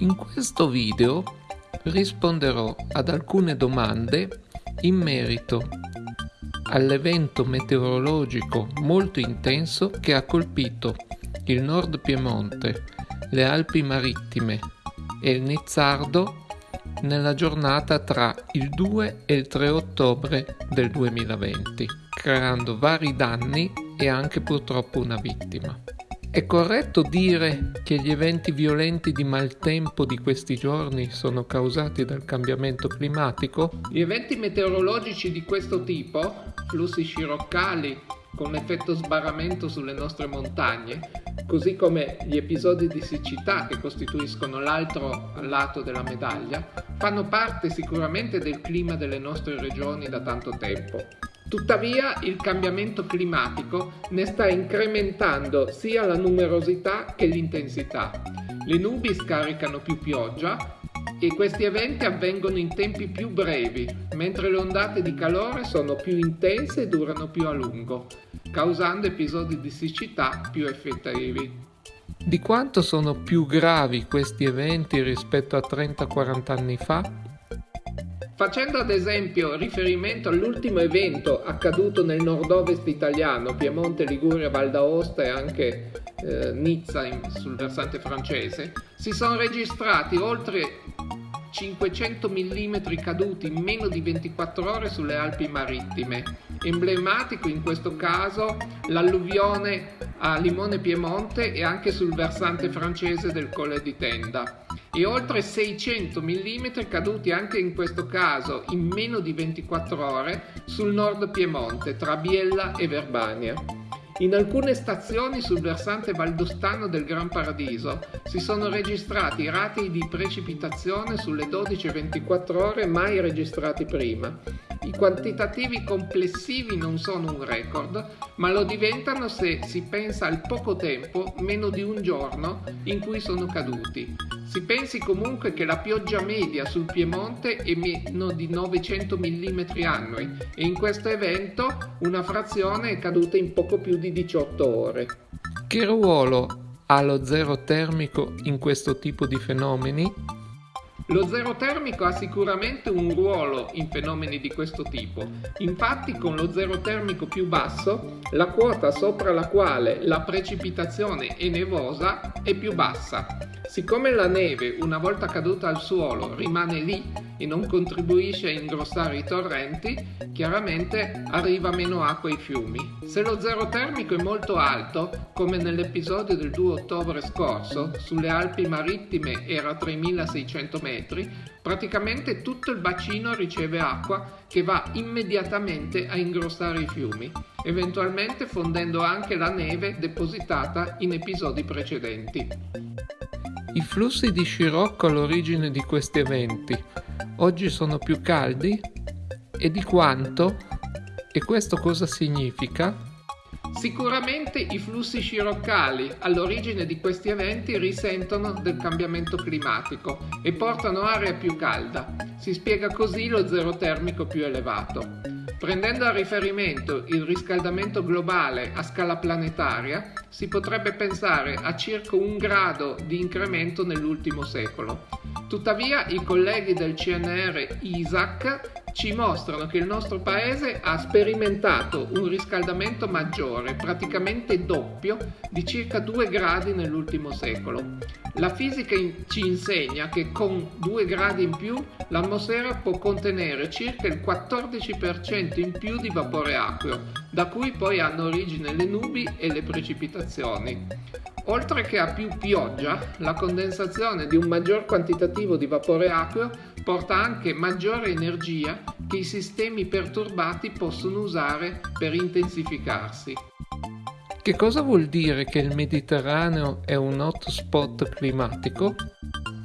In questo video risponderò ad alcune domande in merito all'evento meteorologico molto intenso che ha colpito il Nord Piemonte, le Alpi Marittime e il Nizzardo nella giornata tra il 2 e il 3 ottobre del 2020, creando vari danni e anche purtroppo una vittima. È corretto dire che gli eventi violenti di maltempo di questi giorni sono causati dal cambiamento climatico? Gli eventi meteorologici di questo tipo, flussi sciroccali con effetto sbarramento sulle nostre montagne, così come gli episodi di siccità che costituiscono l'altro lato della medaglia, fanno parte sicuramente del clima delle nostre regioni da tanto tempo. Tuttavia il cambiamento climatico ne sta incrementando sia la numerosità che l'intensità. Le nubi scaricano più pioggia e questi eventi avvengono in tempi più brevi, mentre le ondate di calore sono più intense e durano più a lungo, causando episodi di siccità più effettivi. Di quanto sono più gravi questi eventi rispetto a 30-40 anni fa? Facendo ad esempio riferimento all'ultimo evento accaduto nel nord-ovest italiano, Piemonte, Liguria, Val d'Aosta e anche eh, Nizza in, sul versante francese, si sono registrati oltre 500 mm caduti in meno di 24 ore sulle Alpi marittime. Emblematico in questo caso l'alluvione a Limone Piemonte e anche sul versante francese del Colle di Tenda e oltre 600 mm caduti anche in questo caso in meno di 24 ore sul nord Piemonte tra Biella e Verbania. In alcune stazioni sul versante valdostano del Gran Paradiso si sono registrati rati di precipitazione sulle 12-24 ore mai registrati prima i quantitativi complessivi non sono un record, ma lo diventano se si pensa al poco tempo, meno di un giorno, in cui sono caduti. Si pensi comunque che la pioggia media sul Piemonte è meno di 900 mm annui e in questo evento una frazione è caduta in poco più di 18 ore. Che ruolo ha lo zero termico in questo tipo di fenomeni? Lo zero termico ha sicuramente un ruolo in fenomeni di questo tipo, infatti con lo zero termico più basso la quota sopra la quale la precipitazione è nevosa è più bassa. Siccome la neve una volta caduta al suolo rimane lì e non contribuisce a ingrossare i torrenti, chiaramente arriva meno acqua ai fiumi. Se lo zero termico è molto alto, come nell'episodio del 2 ottobre scorso, sulle Alpi marittime era 3600 metri, praticamente tutto il bacino riceve acqua che va immediatamente a ingrossare i fiumi, eventualmente fondendo anche la neve depositata in episodi precedenti. I flussi di scirocco all'origine di questi eventi oggi sono più caldi? E di quanto? E questo cosa significa? Sicuramente i flussi sciroccali all'origine di questi eventi risentono del cambiamento climatico e portano aria più calda. Si spiega così lo zero termico più elevato. Prendendo a riferimento il riscaldamento globale a scala planetaria, si potrebbe pensare a circa un grado di incremento nell'ultimo secolo. Tuttavia i colleghi del CNR ISAC ci mostrano che il nostro paese ha sperimentato un riscaldamento maggiore, praticamente doppio, di circa 2 gradi nell'ultimo secolo. La fisica ci insegna che con 2 gradi in più l'atmosfera può contenere circa il 14% in più di vapore acqueo, da cui poi hanno origine le nubi e le precipitazioni. Oltre che a più pioggia, la condensazione di un maggior quantitativo di vapore acqueo porta anche maggiore energia che i sistemi perturbati possono usare per intensificarsi. Che cosa vuol dire che il Mediterraneo è un hotspot climatico?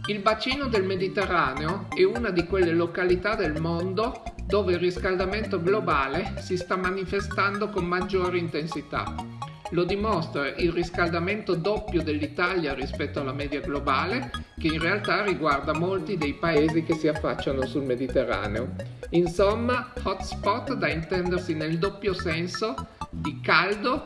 Il bacino del Mediterraneo è una di quelle località del mondo dove il riscaldamento globale si sta manifestando con maggiore intensità. Lo dimostra il riscaldamento doppio dell'Italia rispetto alla media globale, che in realtà riguarda molti dei paesi che si affacciano sul Mediterraneo. Insomma, hotspot da intendersi nel doppio senso di caldo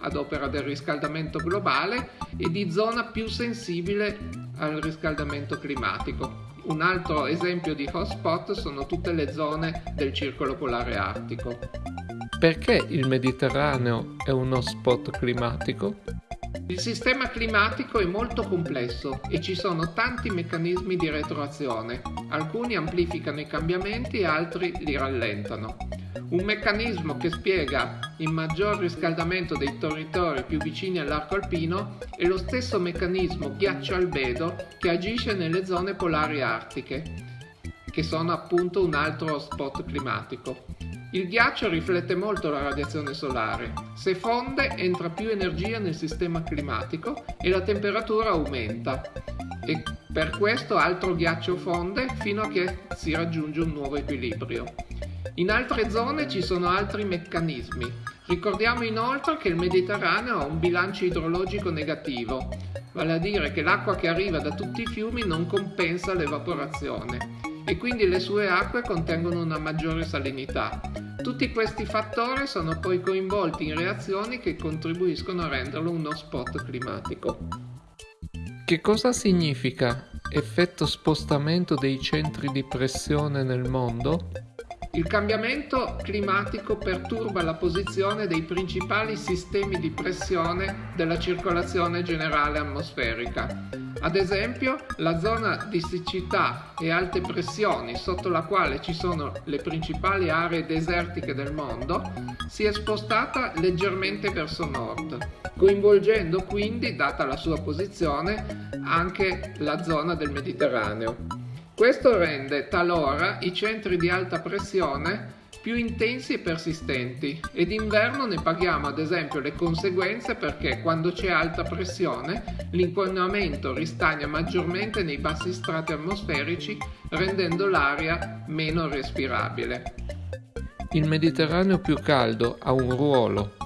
ad opera del riscaldamento globale e di zona più sensibile al riscaldamento climatico. Un altro esempio di hotspot sono tutte le zone del circolo polare artico. Perché il Mediterraneo è un hotspot climatico? Il sistema climatico è molto complesso e ci sono tanti meccanismi di retroazione. Alcuni amplificano i cambiamenti e altri li rallentano. Un meccanismo che spiega il maggior riscaldamento dei territori più vicini all'arco alpino è lo stesso meccanismo ghiaccio-albedo che agisce nelle zone polari artiche, che sono appunto un altro spot climatico. Il ghiaccio riflette molto la radiazione solare. Se fonde entra più energia nel sistema climatico e la temperatura aumenta. E per questo altro ghiaccio fonde fino a che si raggiunge un nuovo equilibrio. In altre zone ci sono altri meccanismi. Ricordiamo inoltre che il Mediterraneo ha un bilancio idrologico negativo, vale a dire che l'acqua che arriva da tutti i fiumi non compensa l'evaporazione e quindi le sue acque contengono una maggiore salinità. Tutti questi fattori sono poi coinvolti in reazioni che contribuiscono a renderlo uno spot climatico. Che cosa significa effetto spostamento dei centri di pressione nel mondo? Il cambiamento climatico perturba la posizione dei principali sistemi di pressione della circolazione generale atmosferica. Ad esempio, la zona di siccità e alte pressioni sotto la quale ci sono le principali aree desertiche del mondo si è spostata leggermente verso nord, coinvolgendo quindi, data la sua posizione, anche la zona del Mediterraneo. Questo rende talora i centri di alta pressione più intensi e persistenti e d'inverno ne paghiamo ad esempio le conseguenze perché quando c'è alta pressione l'inquinamento ristagna maggiormente nei bassi strati atmosferici rendendo l'aria meno respirabile. Il Mediterraneo più caldo ha un ruolo,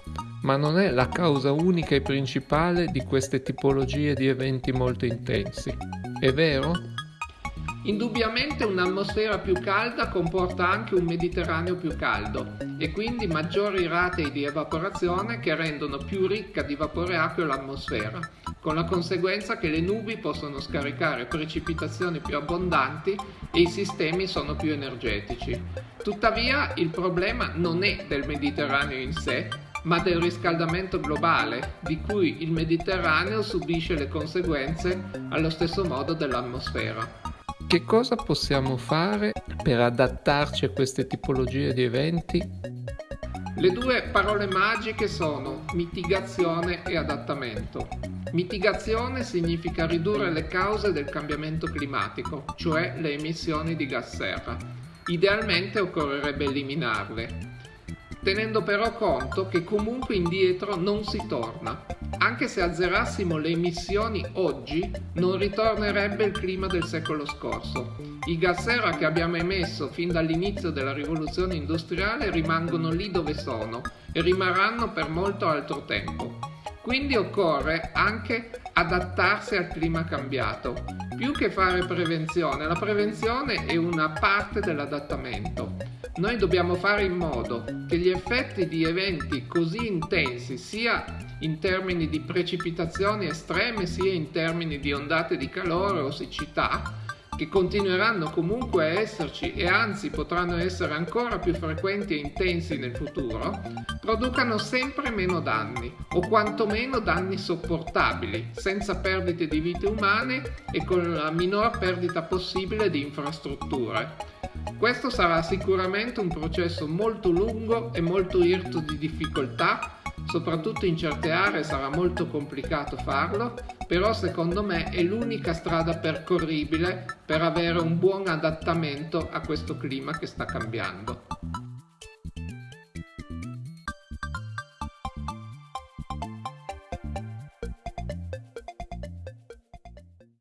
ma non è la causa unica e principale di queste tipologie di eventi molto intensi. È vero? Indubbiamente un'atmosfera più calda comporta anche un Mediterraneo più caldo e quindi maggiori rate di evaporazione che rendono più ricca di vapore acqueo l'atmosfera, con la conseguenza che le nubi possono scaricare precipitazioni più abbondanti e i sistemi sono più energetici. Tuttavia il problema non è del Mediterraneo in sé, ma del riscaldamento globale, di cui il Mediterraneo subisce le conseguenze allo stesso modo dell'atmosfera. Che cosa possiamo fare per adattarci a queste tipologie di eventi? Le due parole magiche sono mitigazione e adattamento. Mitigazione significa ridurre le cause del cambiamento climatico, cioè le emissioni di gas serra. Idealmente occorrerebbe eliminarle, tenendo però conto che comunque indietro non si torna. Anche se azzerassimo le emissioni oggi, non ritornerebbe il clima del secolo scorso. I gas serra che abbiamo emesso fin dall'inizio della rivoluzione industriale rimangono lì dove sono e rimarranno per molto altro tempo. Quindi occorre anche adattarsi al clima cambiato. Più che fare prevenzione, la prevenzione è una parte dell'adattamento. Noi dobbiamo fare in modo che gli effetti di eventi così intensi, sia in termini di precipitazioni estreme, sia in termini di ondate di calore o siccità, che continueranno comunque a esserci e anzi potranno essere ancora più frequenti e intensi nel futuro, producano sempre meno danni o quantomeno danni sopportabili, senza perdite di vite umane e con la minor perdita possibile di infrastrutture. Questo sarà sicuramente un processo molto lungo e molto irto di difficoltà, soprattutto in certe aree sarà molto complicato farlo, però secondo me è l'unica strada percorribile per avere un buon adattamento a questo clima che sta cambiando.